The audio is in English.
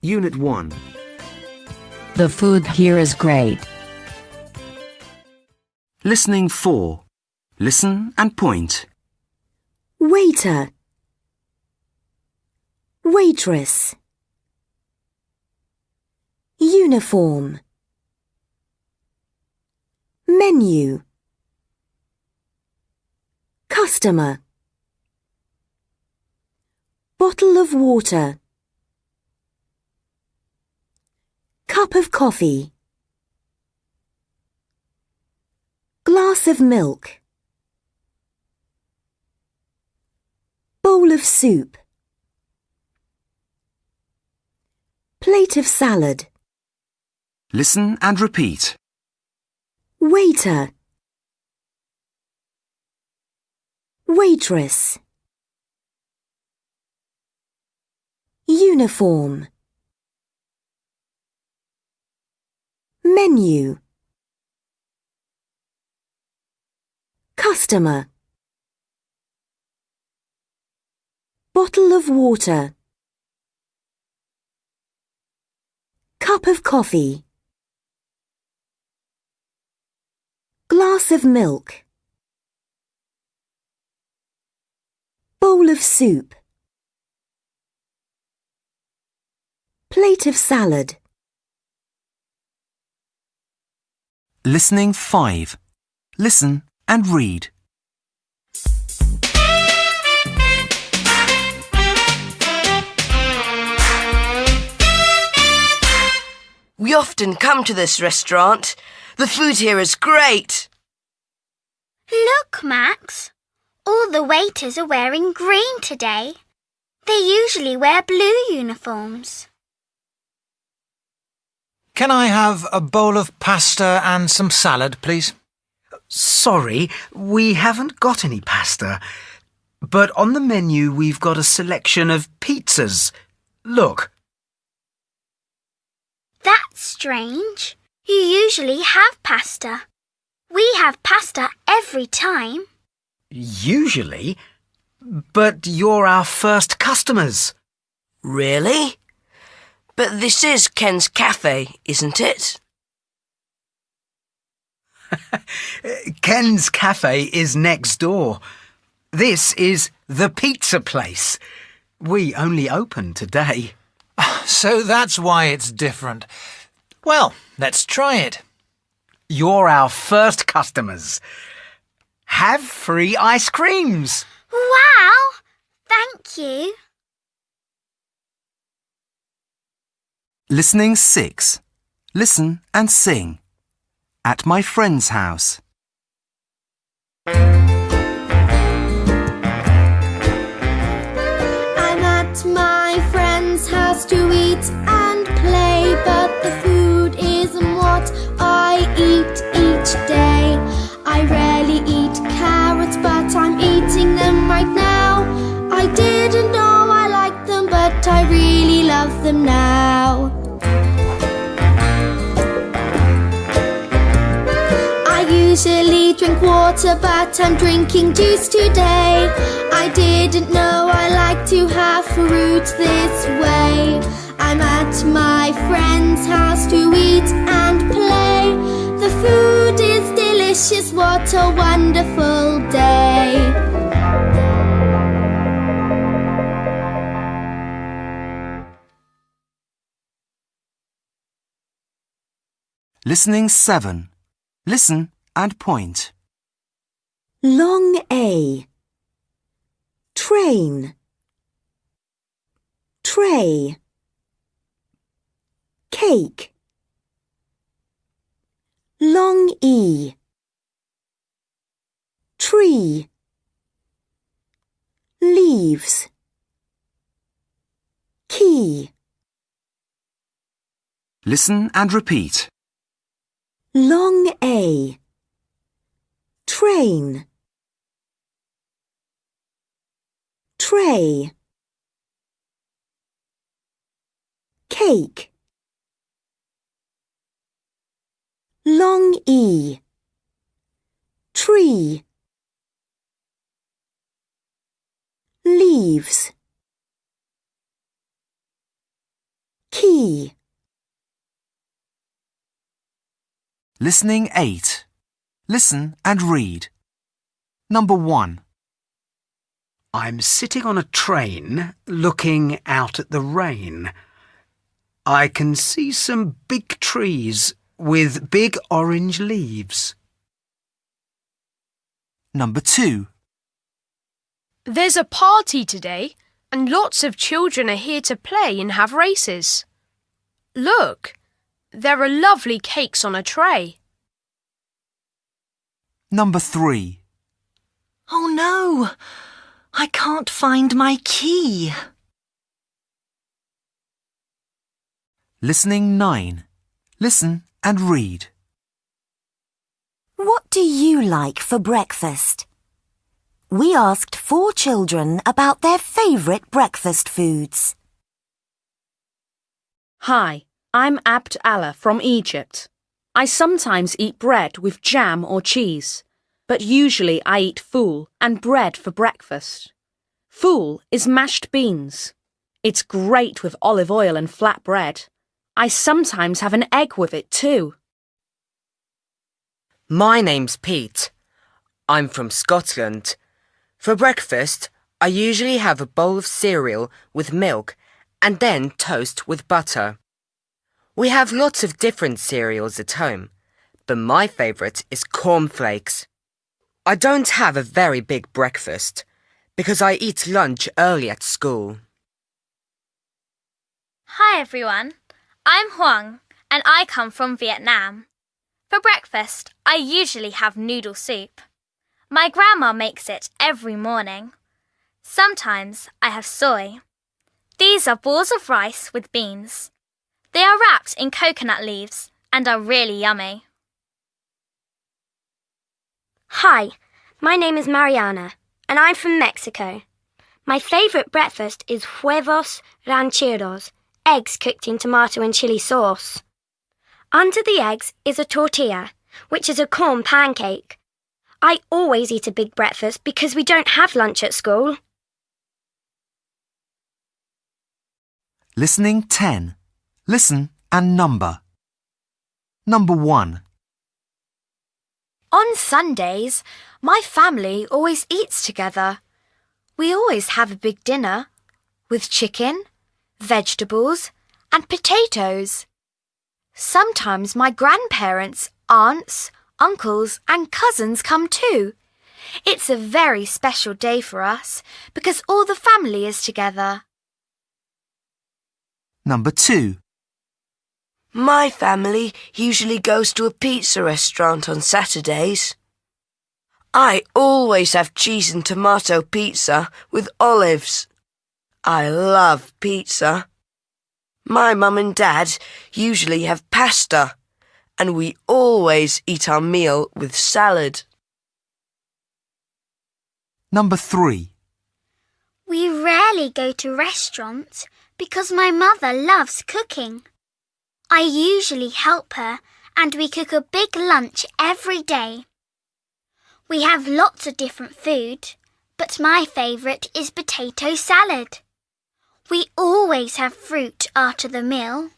Unit 1. The food here is great. Listening 4. Listen and point. Waiter. Waitress. Uniform. Menu. Customer. Bottle of water. Cup of coffee. Glass of milk. Bowl of soup. Plate of salad. Listen and repeat. Waiter. Waitress. Uniform. Menu. Customer. Bottle of water. Cup of coffee. Glass of milk. Bowl of soup. Plate of salad. Listening 5. Listen and read. We often come to this restaurant. The food here is great. Look, Max. All the waiters are wearing green today. They usually wear blue uniforms. Can I have a bowl of pasta and some salad, please? Sorry, we haven't got any pasta. But on the menu we've got a selection of pizzas. Look. That's strange. You usually have pasta. We have pasta every time. Usually. But you're our first customers. Really? But this is Ken's Cafe, isn't it? Ken's Cafe is next door. This is the pizza place. We only open today. So that's why it's different. Well, let's try it. You're our first customers. Have free ice creams. Wow! Thank you. Listening 6. Listen and sing. At my friend's house. I'm at my friend's house to eat and play, but the food isn't what I eat each day. I rarely eat carrots, but I'm eating them right now. I didn't know I liked them, but I really love them now. Usually drink water, but I'm drinking juice today. I didn't know I like to have fruit this way. I'm at my friend's house to eat and play. The food is delicious, what a wonderful day. Listening 7. Listen and point. Long A. Train. Tray. Cake. Long E. Tree. Leaves. Key. Listen and repeat. Long A. Train. Tray. Cake. Long E. Tree. Leaves. key. Listening 8. Listen and read. Number 1. I'm sitting on a train looking out at the rain. I can see some big trees with big orange leaves. Number 2. There's a party today, and lots of children are here to play and have races. Look, there are lovely cakes on a tray. Number 3. Oh no! I can't find my key. Listening 9. Listen and read. What do you like for breakfast? We asked four children about their favourite breakfast foods. Hi, I'm Abd Allah from Egypt. I sometimes eat bread with jam or cheese, but usually I eat fool and bread for breakfast. Fool is mashed beans. It's great with olive oil and flat bread. I sometimes have an egg with it too. My name's Pete. I'm from Scotland. For breakfast, I usually have a bowl of cereal with milk and then toast with butter. We have lots of different cereals at home, but my favourite is cornflakes. I don't have a very big breakfast because I eat lunch early at school. Hi everyone, I'm Huang and I come from Vietnam. For breakfast, I usually have noodle soup. My grandma makes it every morning. Sometimes I have soy. These are balls of rice with beans. They are wrapped in coconut leaves and are really yummy. Hi, my name is Mariana and I'm from Mexico. My favourite breakfast is huevos rancheros, eggs cooked in tomato and chili sauce. Under the eggs is a tortilla, which is a corn pancake. I always eat a big breakfast because we don't have lunch at school. Listening 10. Listen and number. Number 1. On Sundays, my family always eats together. We always have a big dinner with chicken, vegetables, and potatoes. Sometimes my grandparents, aunts, uncles, and cousins come too. It's a very special day for us because all the family is together. Number 2. My family usually goes to a pizza restaurant on Saturdays. I always have cheese and tomato pizza with olives. I love pizza. My mum and dad usually have pasta, and we always eat our meal with salad. Number 3. We rarely go to restaurants because my mother loves cooking. I usually help her and we cook a big lunch every day. We have lots of different food, but my favourite is potato salad. We always have fruit after the meal.